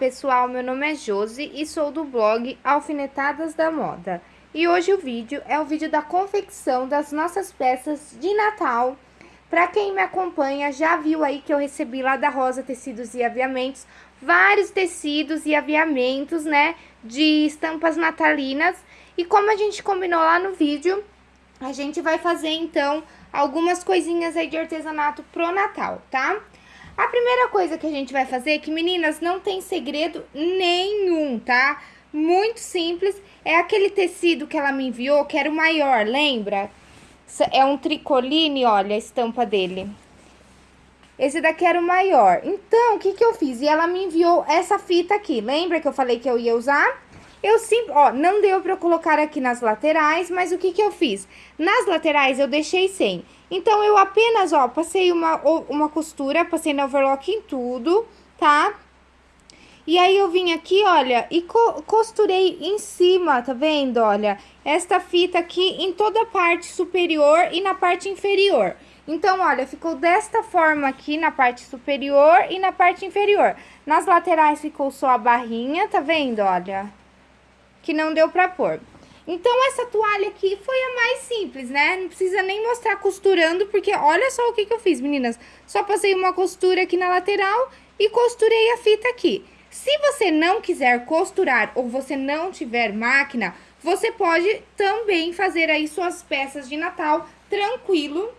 pessoal, meu nome é Josi e sou do blog Alfinetadas da Moda. E hoje o vídeo é o vídeo da confecção das nossas peças de Natal. Para quem me acompanha já viu aí que eu recebi lá da Rosa Tecidos e Aviamentos vários tecidos e aviamentos, né, de estampas natalinas. E como a gente combinou lá no vídeo, a gente vai fazer então algumas coisinhas aí de artesanato pro Natal, tá? A primeira coisa que a gente vai fazer, que meninas, não tem segredo nenhum, tá? Muito simples, é aquele tecido que ela me enviou, que era o maior, lembra? É um tricoline, olha a estampa dele. Esse daqui era o maior. Então, o que que eu fiz? E ela me enviou essa fita aqui, lembra que eu falei que eu ia usar? Eu sempre, ó, não deu pra eu colocar aqui nas laterais, mas o que que eu fiz? Nas laterais eu deixei sem. Então, eu apenas, ó, passei uma, uma costura, passei na overlock em tudo, tá? E aí, eu vim aqui, olha, e co costurei em cima, tá vendo, olha? Esta fita aqui em toda a parte superior e na parte inferior. Então, olha, ficou desta forma aqui na parte superior e na parte inferior. Nas laterais ficou só a barrinha, tá vendo, olha? Que não deu pra pôr. Então, essa toalha aqui foi a mais simples, né? Não precisa nem mostrar costurando, porque olha só o que que eu fiz, meninas. Só passei uma costura aqui na lateral e costurei a fita aqui. Se você não quiser costurar ou você não tiver máquina, você pode também fazer aí suas peças de Natal tranquilo.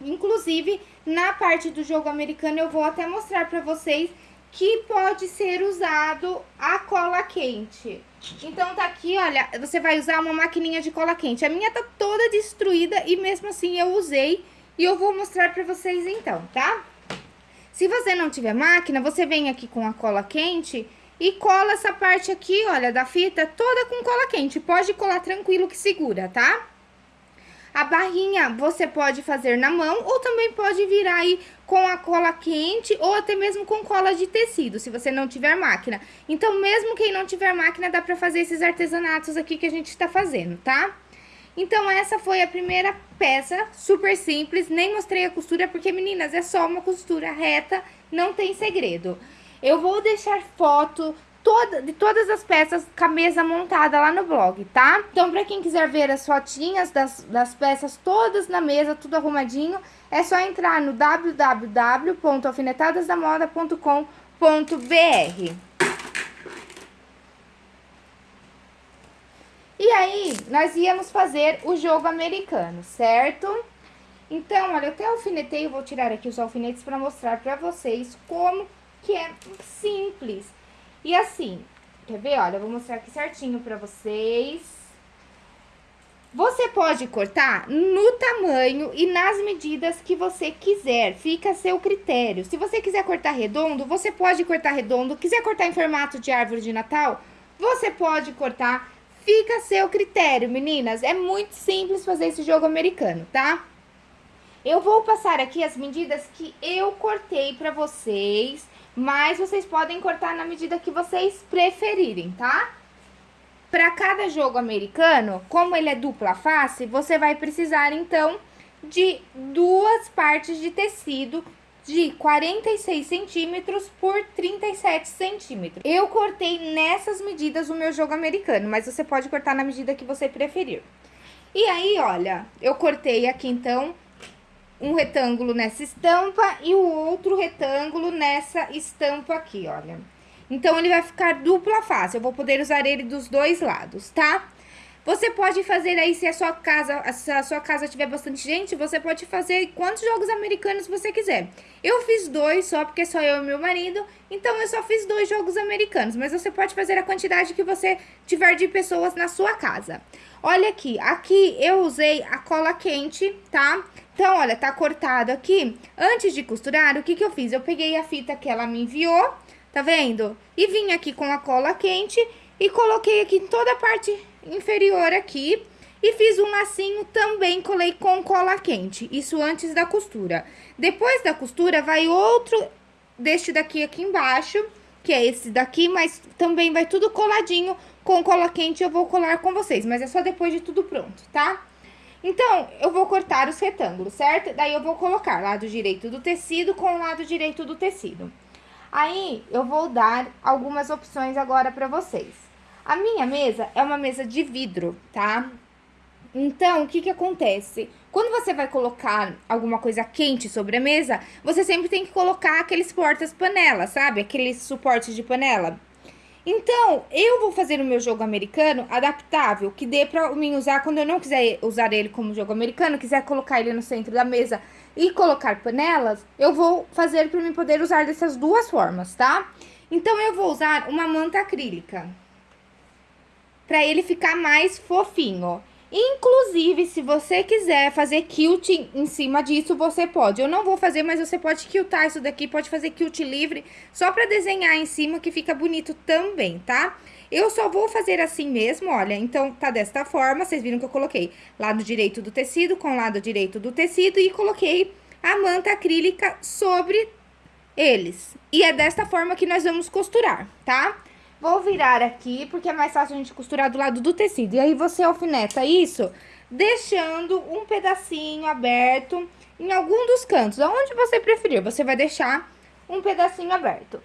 Inclusive, na parte do jogo americano, eu vou até mostrar pra vocês que pode ser usado a cola quente. Então, tá aqui, olha, você vai usar uma maquininha de cola quente. A minha tá toda destruída e mesmo assim eu usei e eu vou mostrar pra vocês então, tá? Se você não tiver máquina, você vem aqui com a cola quente e cola essa parte aqui, olha, da fita toda com cola quente. Pode colar tranquilo que segura, tá? A barrinha você pode fazer na mão ou também pode virar aí com a cola quente ou até mesmo com cola de tecido, se você não tiver máquina. Então, mesmo quem não tiver máquina, dá pra fazer esses artesanatos aqui que a gente tá fazendo, tá? Então, essa foi a primeira peça, super simples, nem mostrei a costura, porque, meninas, é só uma costura reta, não tem segredo. Eu vou deixar foto toda, de todas as peças com a mesa montada lá no blog, tá? Então, pra quem quiser ver as fotinhas das, das peças todas na mesa, tudo arrumadinho, é só entrar no www.alfinetadasdamoda.com.br. E aí, nós íamos fazer o jogo americano, certo? Então, olha, eu até alfinetei, eu vou tirar aqui os alfinetes para mostrar para vocês como que é simples. E assim, quer ver? Olha, eu vou mostrar aqui certinho pra vocês. Você pode cortar no tamanho e nas medidas que você quiser, fica a seu critério. Se você quiser cortar redondo, você pode cortar redondo. Quiser cortar em formato de árvore de Natal, você pode cortar. Fica a seu critério, meninas. É muito simples fazer esse jogo americano, tá? Eu vou passar aqui as medidas que eu cortei pra vocês mas vocês podem cortar na medida que vocês preferirem, tá? Para cada jogo americano, como ele é dupla face, você vai precisar, então, de duas partes de tecido de 46 centímetros por 37 centímetros. Eu cortei nessas medidas o meu jogo americano, mas você pode cortar na medida que você preferir. E aí, olha, eu cortei aqui, então, um retângulo nessa estampa e o outro retângulo nessa estampa aqui, olha. Então, ele vai ficar dupla face, eu vou poder usar ele dos dois lados, tá? Você pode fazer aí, se a sua casa, se a sua casa tiver bastante gente, você pode fazer quantos jogos americanos você quiser. Eu fiz dois só, porque só eu e meu marido, então eu só fiz dois jogos americanos. Mas você pode fazer a quantidade que você tiver de pessoas na sua casa. Olha aqui, aqui eu usei a cola quente, tá? Então, olha, tá cortado aqui. Antes de costurar, o que que eu fiz? Eu peguei a fita que ela me enviou, tá vendo? E vim aqui com a cola quente e coloquei aqui em toda a parte inferior aqui. E fiz um lacinho também, colei com cola quente, isso antes da costura. Depois da costura, vai outro deste daqui aqui embaixo, que é esse daqui, mas também vai tudo coladinho com cola quente, eu vou colar com vocês, mas é só depois de tudo pronto, tá? Então, eu vou cortar os retângulos, certo? Daí, eu vou colocar lado direito do tecido com o lado direito do tecido. Aí, eu vou dar algumas opções agora pra vocês. A minha mesa é uma mesa de vidro, tá? Então, o que que acontece? Quando você vai colocar alguma coisa quente sobre a mesa, você sempre tem que colocar aqueles portas-panela, sabe? Aqueles suportes de panela. Então, eu vou fazer o meu jogo americano adaptável, que dê pra mim usar quando eu não quiser usar ele como jogo americano, quiser colocar ele no centro da mesa e colocar panelas, eu vou fazer para mim poder usar dessas duas formas, tá? Então, eu vou usar uma manta acrílica, para ele ficar mais fofinho. Inclusive, se você quiser fazer quilting em cima disso, você pode. Eu não vou fazer, mas você pode quiltar isso daqui, pode fazer quilt livre, só pra desenhar em cima, que fica bonito também, tá? Eu só vou fazer assim mesmo, olha, então tá desta forma, vocês viram que eu coloquei lado direito do tecido com lado direito do tecido e coloquei a manta acrílica sobre eles. E é desta forma que nós vamos costurar, tá? Vou virar aqui, porque é mais fácil a gente costurar do lado do tecido. E aí, você alfineta isso, deixando um pedacinho aberto em algum dos cantos. Aonde você preferir, você vai deixar um pedacinho aberto.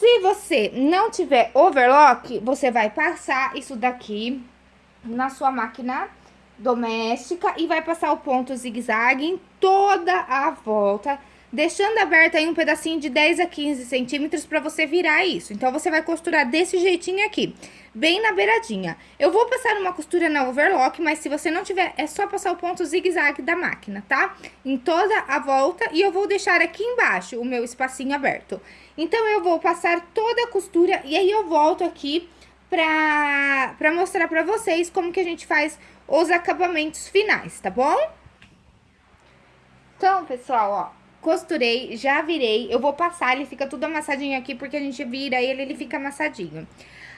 Se você não tiver overlock, você vai passar isso daqui na sua máquina doméstica e vai passar o ponto zigue-zague em toda a volta deixando aberto aí um pedacinho de 10 a 15 centímetros para você virar isso. Então, você vai costurar desse jeitinho aqui, bem na beiradinha. Eu vou passar uma costura na overlock, mas se você não tiver, é só passar o ponto zigue-zague da máquina, tá? Em toda a volta e eu vou deixar aqui embaixo o meu espacinho aberto. Então, eu vou passar toda a costura e aí eu volto aqui pra, pra mostrar pra vocês como que a gente faz os acabamentos finais, tá bom? Então, pessoal, ó, Costurei, já virei. Eu vou passar, ele fica tudo amassadinho aqui, porque a gente vira ele, ele fica amassadinho.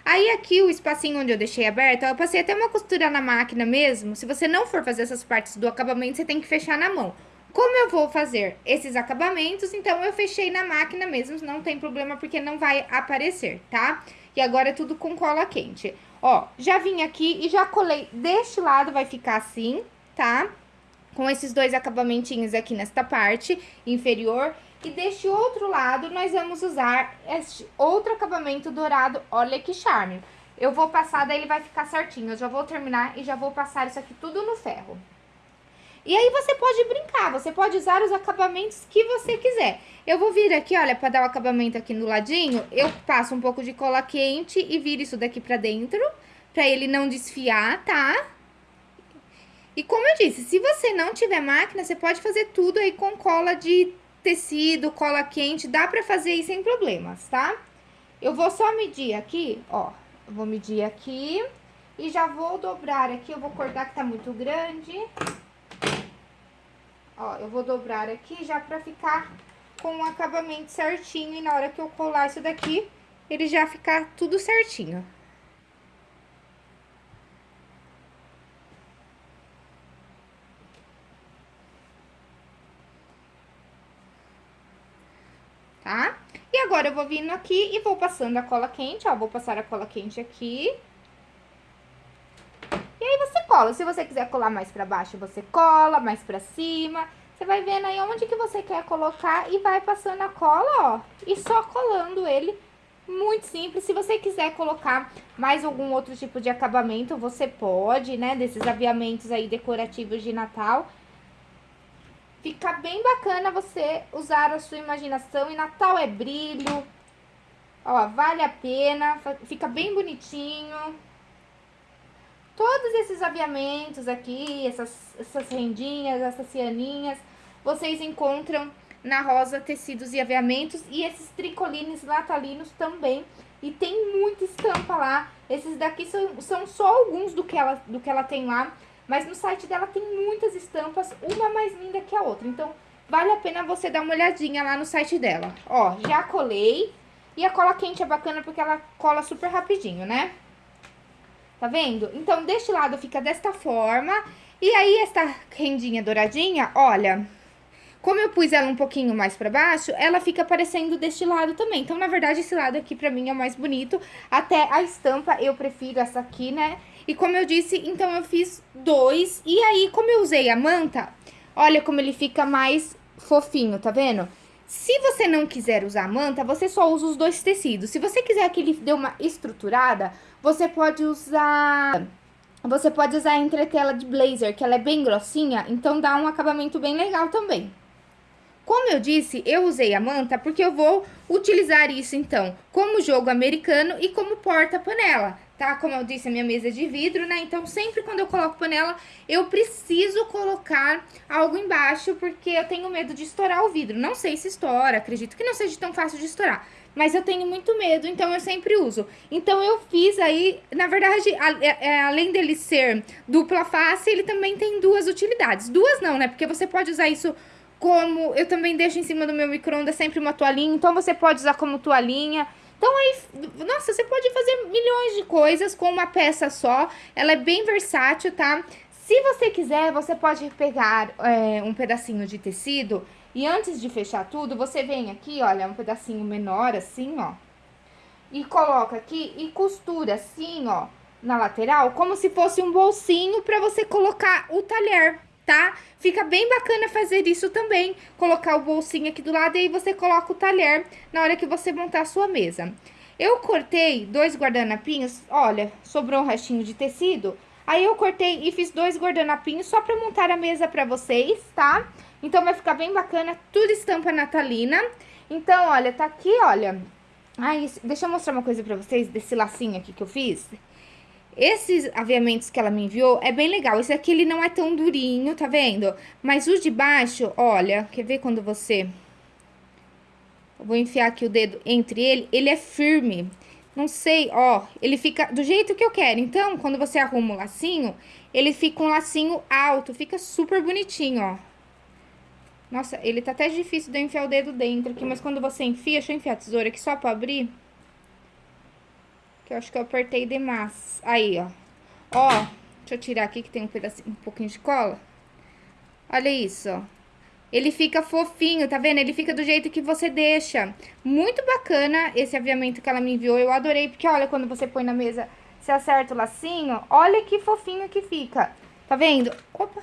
Aí aqui o espacinho onde eu deixei aberto, eu passei até uma costura na máquina mesmo. Se você não for fazer essas partes do acabamento, você tem que fechar na mão. Como eu vou fazer esses acabamentos, então eu fechei na máquina mesmo, não tem problema porque não vai aparecer, tá? E agora é tudo com cola quente. Ó, já vim aqui e já colei deste lado, vai ficar assim, tá? Com esses dois acabamentinhos aqui nesta parte inferior. E deste outro lado, nós vamos usar este outro acabamento dourado, olha que charme. Eu vou passar, daí ele vai ficar certinho. Eu já vou terminar e já vou passar isso aqui tudo no ferro. E aí você pode brincar, você pode usar os acabamentos que você quiser. Eu vou vir aqui, olha, pra dar o acabamento aqui no ladinho, eu passo um pouco de cola quente e viro isso daqui pra dentro, pra ele não desfiar, tá? E como eu disse, se você não tiver máquina, você pode fazer tudo aí com cola de tecido, cola quente, dá pra fazer aí sem problemas, tá? Eu vou só medir aqui, ó, eu vou medir aqui e já vou dobrar aqui, eu vou cortar que tá muito grande. Ó, eu vou dobrar aqui já pra ficar com o acabamento certinho e na hora que eu colar isso daqui, ele já ficar tudo certinho. tá? E agora eu vou vindo aqui e vou passando a cola quente, ó, vou passar a cola quente aqui. E aí você cola, se você quiser colar mais pra baixo, você cola, mais pra cima. Você vai vendo aí onde que você quer colocar e vai passando a cola, ó, e só colando ele muito simples. Se você quiser colocar mais algum outro tipo de acabamento, você pode, né? Desses aviamentos aí decorativos de Natal. Fica bem bacana você usar a sua imaginação. E Natal é brilho. Ó, vale a pena. Fica bem bonitinho. Todos esses aviamentos aqui, essas, essas rendinhas, essas cianinhas, vocês encontram na Rosa Tecidos e Aviamentos. E esses tricolines natalinos também. E tem muita estampa lá. Esses daqui são, são só alguns do que, ela, do que ela tem lá. Mas no site dela tem muitas estampas, uma mais linda que a outra. Então, vale a pena você dar uma olhadinha lá no site dela. Ó, já colei. E a cola quente é bacana porque ela cola super rapidinho, né? Tá vendo? Então, deste lado fica desta forma. E aí, esta rendinha douradinha, olha... Como eu pus ela um pouquinho mais pra baixo, ela fica aparecendo deste lado também. Então, na verdade, esse lado aqui pra mim é o mais bonito. Até a estampa eu prefiro essa aqui, né? E como eu disse, então eu fiz dois. E aí, como eu usei a manta, olha como ele fica mais fofinho, tá vendo? Se você não quiser usar manta, você só usa os dois tecidos. Se você quiser que ele dê uma estruturada, você pode usar... Você pode usar a entretela de blazer, que ela é bem grossinha, então dá um acabamento bem legal também. Como eu disse, eu usei a manta porque eu vou utilizar isso, então, como jogo americano e como porta-panela, tá? Como eu disse, a minha mesa é de vidro, né? Então, sempre quando eu coloco panela, eu preciso colocar algo embaixo, porque eu tenho medo de estourar o vidro. Não sei se estoura, acredito que não seja tão fácil de estourar. Mas eu tenho muito medo, então eu sempre uso. Então, eu fiz aí, na verdade, a, a, é, é, além dele ser dupla face, ele também tem duas utilidades. Duas não, né? Porque você pode usar isso como... Eu também deixo em cima do meu micro-ondas sempre uma toalhinha, então você pode usar como toalhinha. Então aí, nossa, você pode fazer milhões de coisas com uma peça só. Ela é bem versátil, tá? Se você quiser, você pode pegar é, um pedacinho de tecido e antes de fechar tudo, você vem aqui, olha, um pedacinho menor assim, ó. E coloca aqui e costura assim, ó, na lateral, como se fosse um bolsinho pra você colocar o talher, tá? Fica bem bacana fazer isso também, colocar o bolsinho aqui do lado e aí você coloca o talher na hora que você montar a sua mesa. Eu cortei dois guardanapinhos, olha, sobrou um restinho de tecido, aí eu cortei e fiz dois guardanapinhos só pra montar a mesa pra vocês, tá? Então vai ficar bem bacana, tudo estampa natalina. Então, olha, tá aqui, olha... Ai, deixa eu mostrar uma coisa pra vocês desse lacinho aqui que eu fiz. Esses aviamentos que ela me enviou é bem legal. Esse aqui, ele não é tão durinho, tá vendo? Mas o de baixo, olha, quer ver quando você... Eu vou enfiar aqui o dedo entre ele, ele é firme. Não sei, ó, ele fica do jeito que eu quero. Então, quando você arruma o lacinho, ele fica um lacinho alto, fica super bonitinho, ó. Nossa, ele tá até difícil de eu enfiar o dedo dentro aqui, mas quando você enfia, deixa eu enfiar a tesoura aqui só pra abrir que eu acho que eu apertei demais. Aí, ó. Ó, deixa eu tirar aqui que tem um pedacinho, um pouquinho de cola. Olha isso, ó. Ele fica fofinho, tá vendo? Ele fica do jeito que você deixa. Muito bacana esse aviamento que ela me enviou. Eu adorei, porque olha, quando você põe na mesa, você acerta o lacinho. Olha que fofinho que fica. Tá vendo? Opa!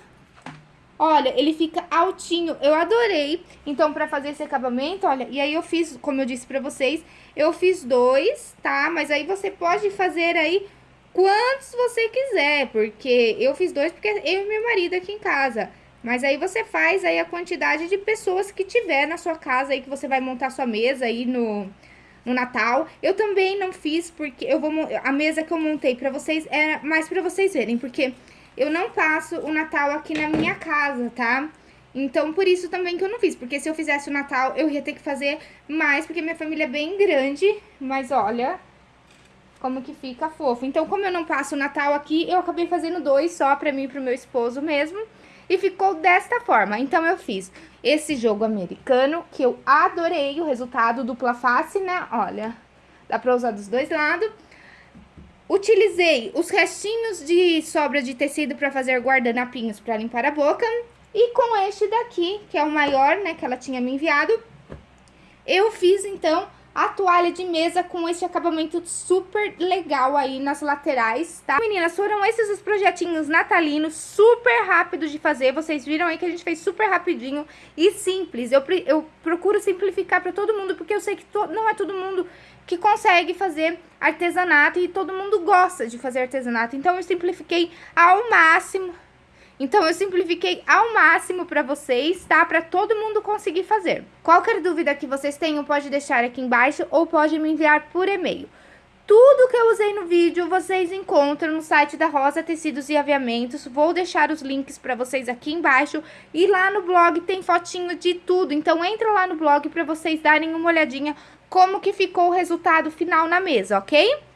Olha, ele fica altinho, eu adorei. Então, pra fazer esse acabamento, olha, e aí eu fiz, como eu disse pra vocês, eu fiz dois, tá? Mas aí você pode fazer aí quantos você quiser, porque eu fiz dois porque eu e meu marido aqui em casa. Mas aí você faz aí a quantidade de pessoas que tiver na sua casa aí, que você vai montar sua mesa aí no, no Natal. Eu também não fiz, porque eu vou... A mesa que eu montei pra vocês é mais pra vocês verem, porque eu não passo o Natal aqui na minha casa, tá? Então, por isso também que eu não fiz, porque se eu fizesse o Natal, eu ia ter que fazer mais, porque minha família é bem grande, mas olha como que fica fofo. Então, como eu não passo o Natal aqui, eu acabei fazendo dois só pra mim e pro meu esposo mesmo, e ficou desta forma. Então, eu fiz esse jogo americano, que eu adorei o resultado, dupla face, né? Olha, dá pra usar dos dois lados. Utilizei os restinhos de sobra de tecido para fazer guardanapinhos para limpar a boca. E com este daqui, que é o maior, né, que ela tinha me enviado, eu fiz, então, a toalha de mesa com esse acabamento super legal aí nas laterais, tá? Meninas, foram esses os projetinhos natalinos, super rápidos de fazer. Vocês viram aí que a gente fez super rapidinho e simples. Eu, eu procuro simplificar para todo mundo, porque eu sei que não é todo mundo que consegue fazer artesanato e todo mundo gosta de fazer artesanato. Então, eu simplifiquei ao máximo. Então, eu simplifiquei ao máximo para vocês, tá? Para todo mundo conseguir fazer. Qualquer dúvida que vocês tenham, pode deixar aqui embaixo ou pode me enviar por e-mail. Tudo que eu usei no vídeo vocês encontram no site da Rosa Tecidos e Aviamentos. Vou deixar os links para vocês aqui embaixo. E lá no blog tem fotinho de tudo. Então entra lá no blog para vocês darem uma olhadinha como que ficou o resultado final na mesa, ok?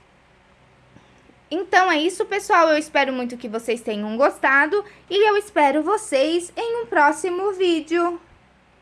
Então é isso, pessoal. Eu espero muito que vocês tenham gostado e eu espero vocês em um próximo vídeo.